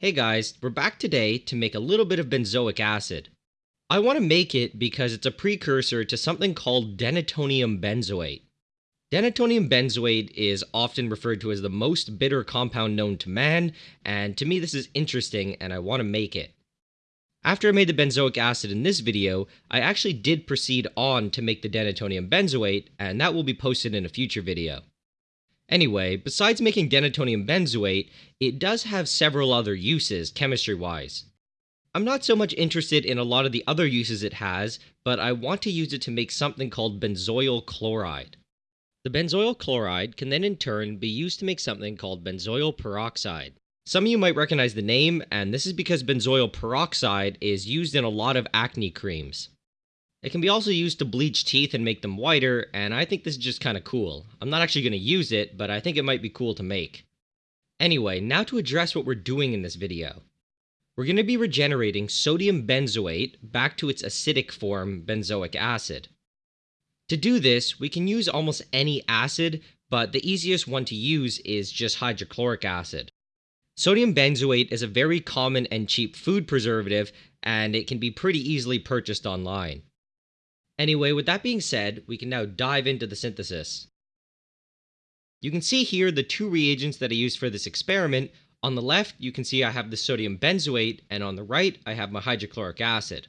Hey guys, we're back today to make a little bit of benzoic acid. I want to make it because it's a precursor to something called denatonium benzoate. Denatonium benzoate is often referred to as the most bitter compound known to man, and to me this is interesting and I want to make it. After I made the benzoic acid in this video, I actually did proceed on to make the denatonium benzoate, and that will be posted in a future video. Anyway, besides making denatonium benzoate, it does have several other uses chemistry-wise. I'm not so much interested in a lot of the other uses it has, but I want to use it to make something called benzoyl chloride. The benzoyl chloride can then in turn be used to make something called benzoyl peroxide. Some of you might recognize the name, and this is because benzoyl peroxide is used in a lot of acne creams. It can be also used to bleach teeth and make them whiter, and I think this is just kind of cool. I'm not actually going to use it, but I think it might be cool to make. Anyway, now to address what we're doing in this video. We're going to be regenerating sodium benzoate back to its acidic form, benzoic acid. To do this, we can use almost any acid, but the easiest one to use is just hydrochloric acid. Sodium benzoate is a very common and cheap food preservative, and it can be pretty easily purchased online. Anyway, with that being said, we can now dive into the synthesis. You can see here the two reagents that I used for this experiment. On the left, you can see I have the sodium benzoate, and on the right, I have my hydrochloric acid.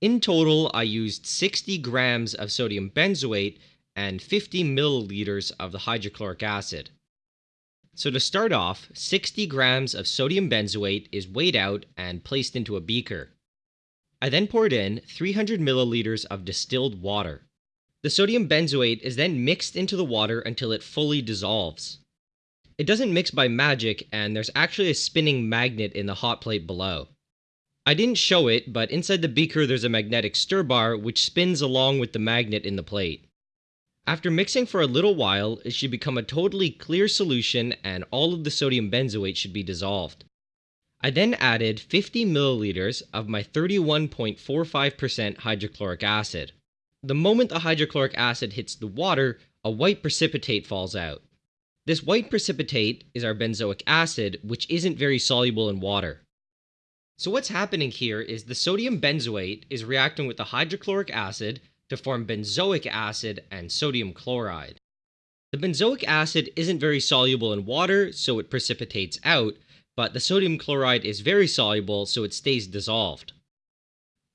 In total, I used 60 grams of sodium benzoate and 50 milliliters of the hydrochloric acid. So to start off, 60 grams of sodium benzoate is weighed out and placed into a beaker. I then poured in 300 milliliters of distilled water. The sodium benzoate is then mixed into the water until it fully dissolves. It doesn't mix by magic, and there's actually a spinning magnet in the hot plate below. I didn't show it, but inside the beaker there's a magnetic stir bar which spins along with the magnet in the plate. After mixing for a little while, it should become a totally clear solution and all of the sodium benzoate should be dissolved. I then added 50 milliliters of my 31.45% hydrochloric acid. The moment the hydrochloric acid hits the water, a white precipitate falls out. This white precipitate is our benzoic acid, which isn't very soluble in water. So what's happening here is the sodium benzoate is reacting with the hydrochloric acid to form benzoic acid and sodium chloride. The benzoic acid isn't very soluble in water, so it precipitates out, but the sodium chloride is very soluble so it stays dissolved.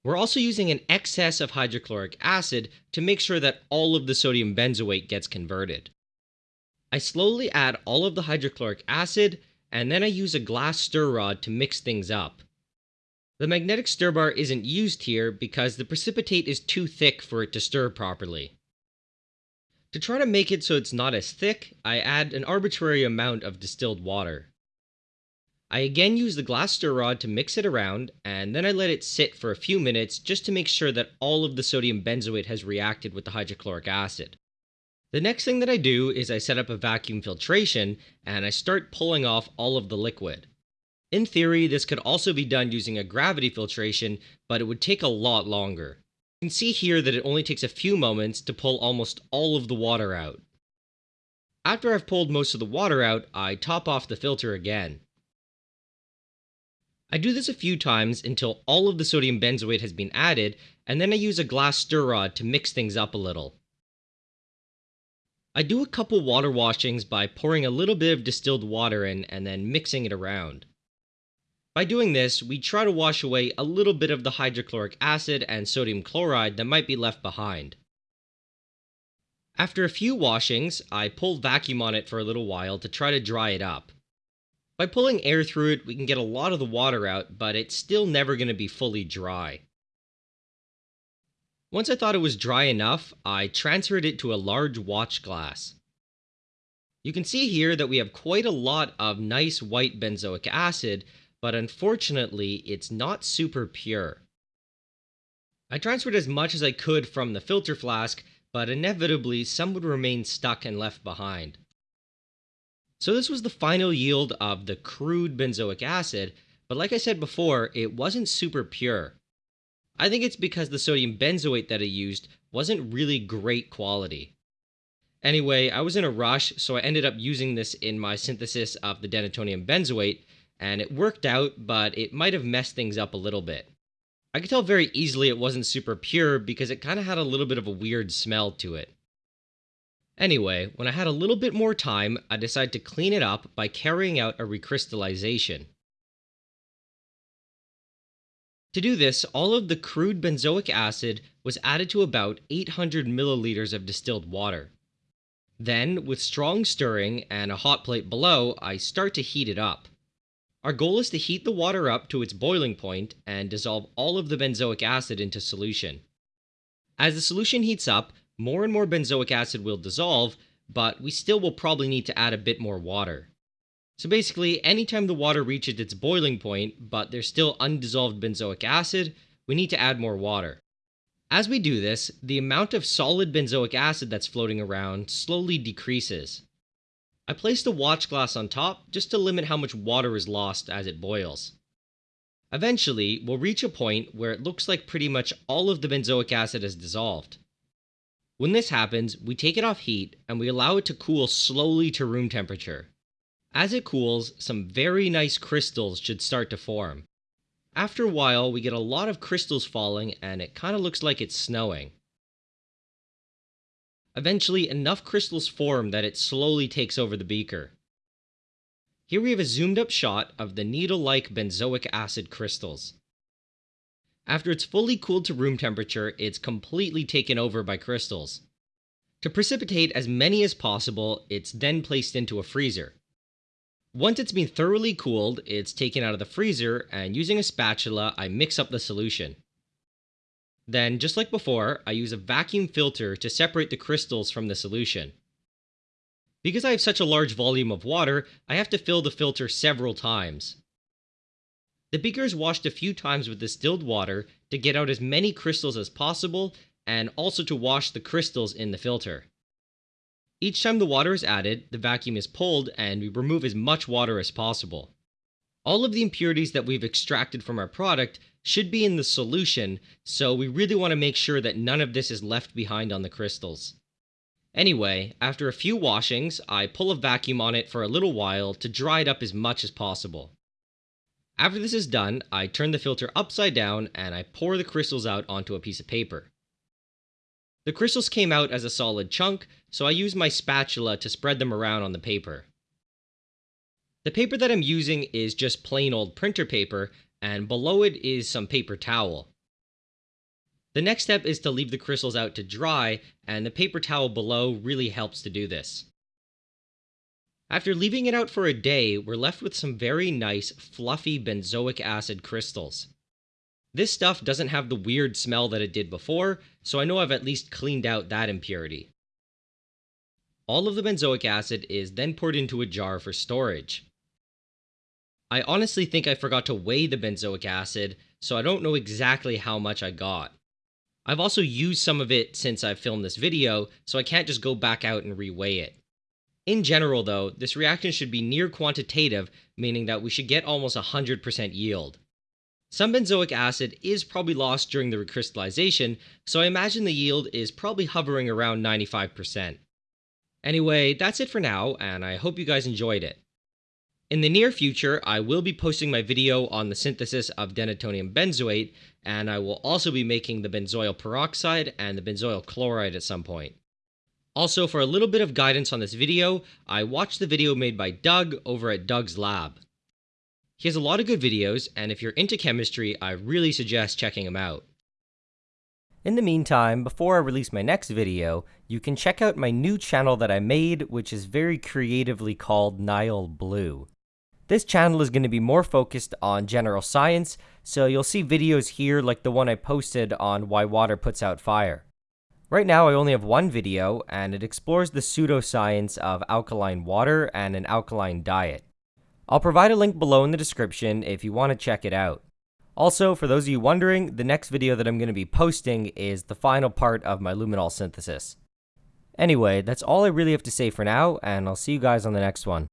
We're also using an excess of hydrochloric acid to make sure that all of the sodium benzoate gets converted. I slowly add all of the hydrochloric acid and then I use a glass stir rod to mix things up. The magnetic stir bar isn't used here because the precipitate is too thick for it to stir properly. To try to make it so it's not as thick, I add an arbitrary amount of distilled water. I again use the glass stir rod to mix it around, and then I let it sit for a few minutes just to make sure that all of the sodium benzoate has reacted with the hydrochloric acid. The next thing that I do is I set up a vacuum filtration and I start pulling off all of the liquid. In theory, this could also be done using a gravity filtration, but it would take a lot longer. You can see here that it only takes a few moments to pull almost all of the water out. After I've pulled most of the water out, I top off the filter again. I do this a few times until all of the sodium benzoate has been added, and then I use a glass stir rod to mix things up a little. I do a couple water washings by pouring a little bit of distilled water in and then mixing it around. By doing this, we try to wash away a little bit of the hydrochloric acid and sodium chloride that might be left behind. After a few washings, I pull vacuum on it for a little while to try to dry it up. By pulling air through it, we can get a lot of the water out, but it's still never going to be fully dry. Once I thought it was dry enough, I transferred it to a large watch glass. You can see here that we have quite a lot of nice white benzoic acid, but unfortunately it's not super pure. I transferred as much as I could from the filter flask, but inevitably some would remain stuck and left behind. So this was the final yield of the crude benzoic acid, but like I said before, it wasn't super pure. I think it's because the sodium benzoate that I used wasn't really great quality. Anyway, I was in a rush, so I ended up using this in my synthesis of the denatonium benzoate, and it worked out, but it might have messed things up a little bit. I could tell very easily it wasn't super pure because it kind of had a little bit of a weird smell to it. Anyway, when I had a little bit more time, I decided to clean it up by carrying out a recrystallization. To do this, all of the crude benzoic acid was added to about 800 milliliters of distilled water. Then, with strong stirring and a hot plate below, I start to heat it up. Our goal is to heat the water up to its boiling point and dissolve all of the benzoic acid into solution. As the solution heats up, more and more benzoic acid will dissolve, but we still will probably need to add a bit more water. So basically, anytime the water reaches its boiling point, but there's still undissolved benzoic acid, we need to add more water. As we do this, the amount of solid benzoic acid that's floating around slowly decreases. I placed a watch glass on top just to limit how much water is lost as it boils. Eventually, we'll reach a point where it looks like pretty much all of the benzoic acid has dissolved. When this happens, we take it off heat and we allow it to cool slowly to room temperature. As it cools, some very nice crystals should start to form. After a while, we get a lot of crystals falling and it kind of looks like it's snowing. Eventually, enough crystals form that it slowly takes over the beaker. Here we have a zoomed up shot of the needle-like benzoic acid crystals. After it's fully cooled to room temperature, it's completely taken over by crystals. To precipitate as many as possible, it's then placed into a freezer. Once it's been thoroughly cooled, it's taken out of the freezer, and using a spatula, I mix up the solution. Then, just like before, I use a vacuum filter to separate the crystals from the solution. Because I have such a large volume of water, I have to fill the filter several times. The beaker is washed a few times with distilled water to get out as many crystals as possible and also to wash the crystals in the filter. Each time the water is added, the vacuum is pulled and we remove as much water as possible. All of the impurities that we've extracted from our product should be in the solution, so we really want to make sure that none of this is left behind on the crystals. Anyway, after a few washings, I pull a vacuum on it for a little while to dry it up as much as possible. After this is done, I turn the filter upside down and I pour the crystals out onto a piece of paper. The crystals came out as a solid chunk, so I use my spatula to spread them around on the paper. The paper that I'm using is just plain old printer paper, and below it is some paper towel. The next step is to leave the crystals out to dry, and the paper towel below really helps to do this. After leaving it out for a day, we're left with some very nice, fluffy benzoic acid crystals. This stuff doesn't have the weird smell that it did before, so I know I've at least cleaned out that impurity. All of the benzoic acid is then poured into a jar for storage. I honestly think I forgot to weigh the benzoic acid, so I don't know exactly how much I got. I've also used some of it since I've filmed this video, so I can't just go back out and reweigh it. In general, though, this reaction should be near quantitative, meaning that we should get almost 100% yield. Some benzoic acid is probably lost during the recrystallization, so I imagine the yield is probably hovering around 95%. Anyway, that's it for now, and I hope you guys enjoyed it. In the near future, I will be posting my video on the synthesis of denatonium benzoate, and I will also be making the benzoyl peroxide and the benzoyl chloride at some point. Also, for a little bit of guidance on this video, I watched the video made by Doug over at Doug's Lab. He has a lot of good videos, and if you're into chemistry, I really suggest checking him out. In the meantime, before I release my next video, you can check out my new channel that I made, which is very creatively called Nile Blue. This channel is going to be more focused on general science, so you'll see videos here like the one I posted on why water puts out fire. Right now I only have one video, and it explores the pseudoscience of alkaline water and an alkaline diet. I'll provide a link below in the description if you want to check it out. Also, for those of you wondering, the next video that I'm going to be posting is the final part of my luminol synthesis. Anyway, that's all I really have to say for now, and I'll see you guys on the next one.